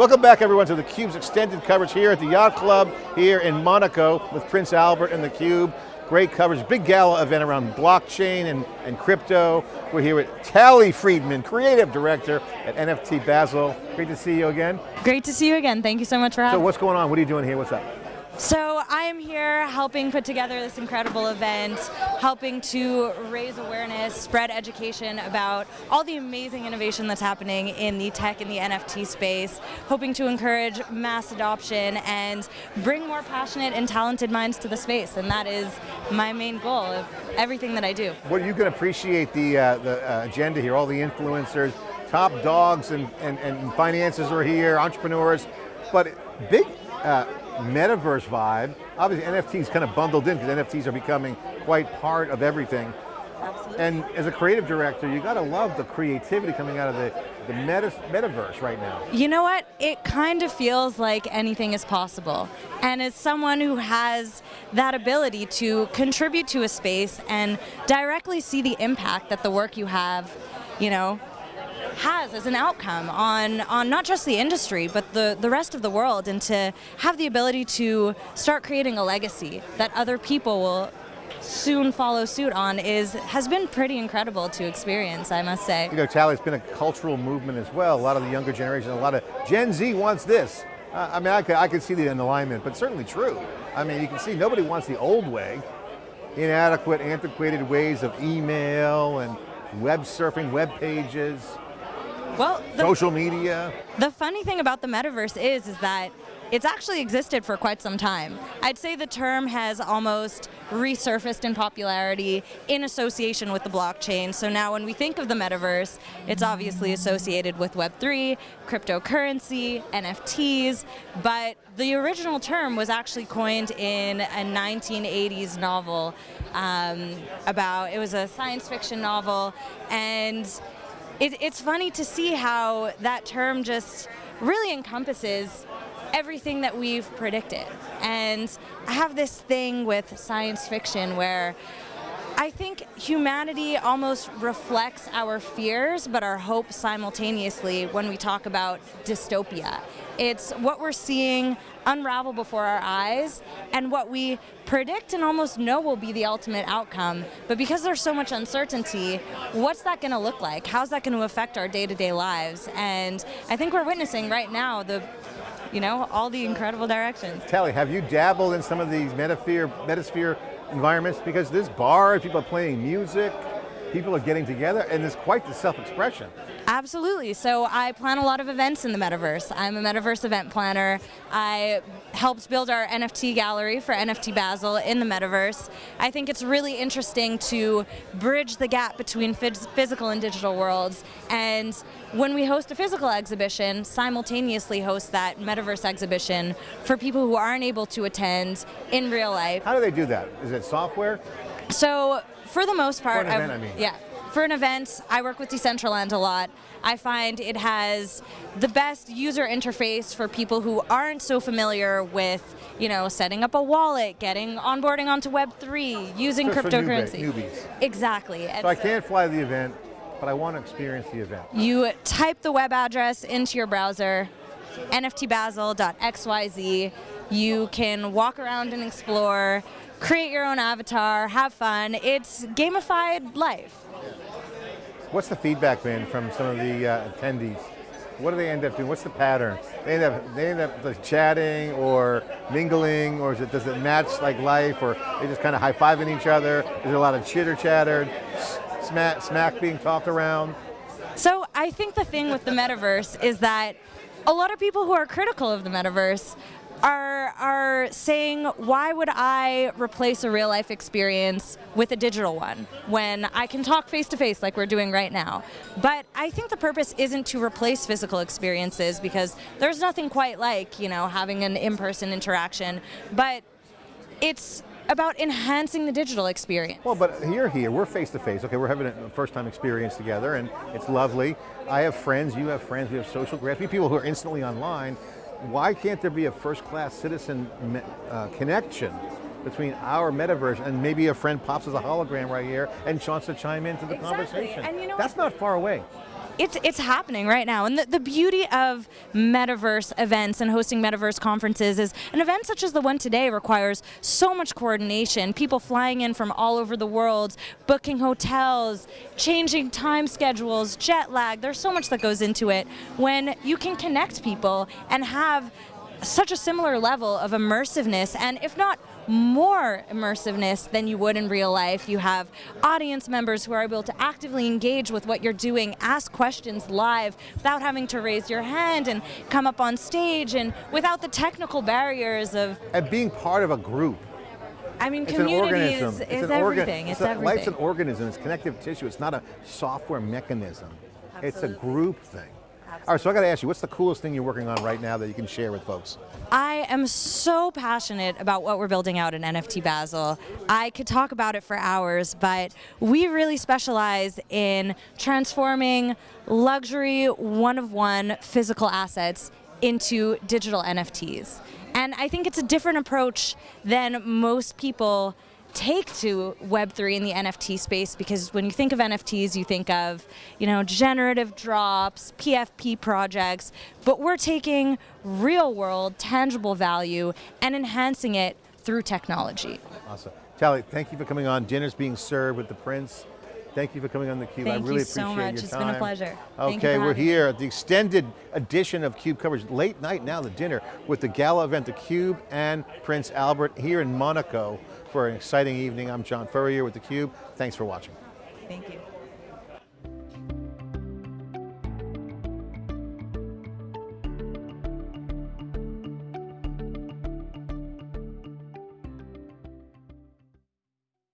Welcome back everyone to theCUBE's extended coverage here at the Yacht Club here in Monaco with Prince Albert and theCUBE. Great coverage, big gala event around blockchain and, and crypto. We're here with Tali Friedman, Creative Director at NFT Basel. Great to see you again. Great to see you again, thank you so much for having me. So what's going on, what are you doing here, what's up? So I am here helping put together this incredible event, helping to raise awareness, spread education about all the amazing innovation that's happening in the tech and the NFT space, hoping to encourage mass adoption and bring more passionate and talented minds to the space, and that is my main goal of everything that I do. Well, you can appreciate the, uh, the uh, agenda here, all the influencers, top dogs and, and, and finances are here, entrepreneurs, but big uh, metaverse vibe. Obviously NFTs kind of bundled in because NFTs are becoming quite part of everything. Absolutely. And as a creative director, you got to love the creativity coming out of the, the meta, metaverse right now. You know what? It kind of feels like anything is possible. And as someone who has that ability to contribute to a space and directly see the impact that the work you have, you know, has as an outcome on, on not just the industry, but the, the rest of the world, and to have the ability to start creating a legacy that other people will soon follow suit on is has been pretty incredible to experience, I must say. You know, Tali, it's been a cultural movement as well. A lot of the younger generation, a lot of Gen Z wants this. Uh, I mean, I could, I could see the alignment, but certainly true. I mean, you can see nobody wants the old way, inadequate, antiquated ways of email and web surfing, web pages. Well, the, social media. The funny thing about the metaverse is, is that it's actually existed for quite some time. I'd say the term has almost resurfaced in popularity in association with the blockchain. So now when we think of the metaverse, it's obviously associated with Web3, cryptocurrency, NFTs, but the original term was actually coined in a 1980s novel um, about, it was a science fiction novel, and it, it's funny to see how that term just really encompasses everything that we've predicted. And I have this thing with science fiction where I think humanity almost reflects our fears but our hope simultaneously when we talk about dystopia. It's what we're seeing unravel before our eyes and what we predict and almost know will be the ultimate outcome. But because there's so much uncertainty, what's that going to look like? How's that going to affect our day-to-day -day lives? And I think we're witnessing right now the you know, all the incredible directions. Tali, have you dabbled in some of these metasphere, metasphere environments because there's bars, people are playing music, people are getting together, and there's quite the self-expression. Absolutely, so I plan a lot of events in the metaverse. I'm a metaverse event planner. I helped build our NFT gallery for NFT Basel in the metaverse. I think it's really interesting to bridge the gap between physical and digital worlds, and when we host a physical exhibition, simultaneously host that metaverse exhibition for people who aren't able to attend in real life. How do they do that? Is it software? So for the most part, for an event, I mean. yeah. For an event, I work with Decentraland a lot. I find it has the best user interface for people who aren't so familiar with, you know, setting up a wallet, getting onboarding onto Web3, using cryptocurrency. newbies. Exactly. So I can't fly the event, but I want to experience the event. You type the web address into your browser, nftbasel.xyz. You can walk around and explore, create your own avatar, have fun. It's gamified life. What's the feedback been from some of the uh, attendees? What do they end up doing? What's the pattern? They end up, they end up like chatting or mingling, or it, does it match like life, or they just kind of high-fiving each other? Is there a lot of chitter-chatter, smack, smack being talked around? So I think the thing with the metaverse is that a lot of people who are critical of the metaverse are, are saying, why would I replace a real life experience with a digital one when I can talk face to face like we're doing right now? But I think the purpose isn't to replace physical experiences because there's nothing quite like, you know, having an in-person interaction, but it's about enhancing the digital experience. Well, but you're here, we're face to face. Okay, we're having a first time experience together and it's lovely. I have friends, you have friends, we have social graphs, we have people who are instantly online why can't there be a first-class citizen uh, connection between our metaverse and maybe a friend pops as a hologram right here and wants to chime into the exactly. conversation. And you know That's not far away. It's it's happening right now. And the, the beauty of metaverse events and hosting metaverse conferences is an event such as the one today requires so much coordination. People flying in from all over the world, booking hotels, changing time schedules, jet lag. There's so much that goes into it. When you can connect people and have such a similar level of immersiveness and if not more immersiveness than you would in real life. You have audience members who are able to actively engage with what you're doing, ask questions live without having to raise your hand and come up on stage and without the technical barriers of And being part of a group. I mean It's community an organism. is, It's an everything. It's, a- everything. Life's an organism, it's connective tissue, it's not a software mechanism. It's a group thing. All right, so I got to ask you, what's the coolest thing you're working on right now that you can share with folks? I am so passionate about what we're building out in NFT Basel. I could talk about it for hours, but we really specialize in transforming luxury one of one physical assets into digital NFTs. And I think it's a different approach than most people take to Web3 in the NFT space because when you think of NFTs, you think of, you know, generative drops, PFP projects, but we're taking real world, tangible value and enhancing it through technology. Awesome. Tali, thank you for coming on. Dinner's being served with the Prince. Thank you for coming on theCUBE. I Thank you really so appreciate much. your It's time. been a pleasure. Thank you Okay, we're here at the extended edition of CUBE coverage, late night now, the dinner, with the gala event, theCUBE and Prince Albert here in Monaco for an exciting evening. I'm John Furrier with theCUBE. Thanks for watching. Thank you.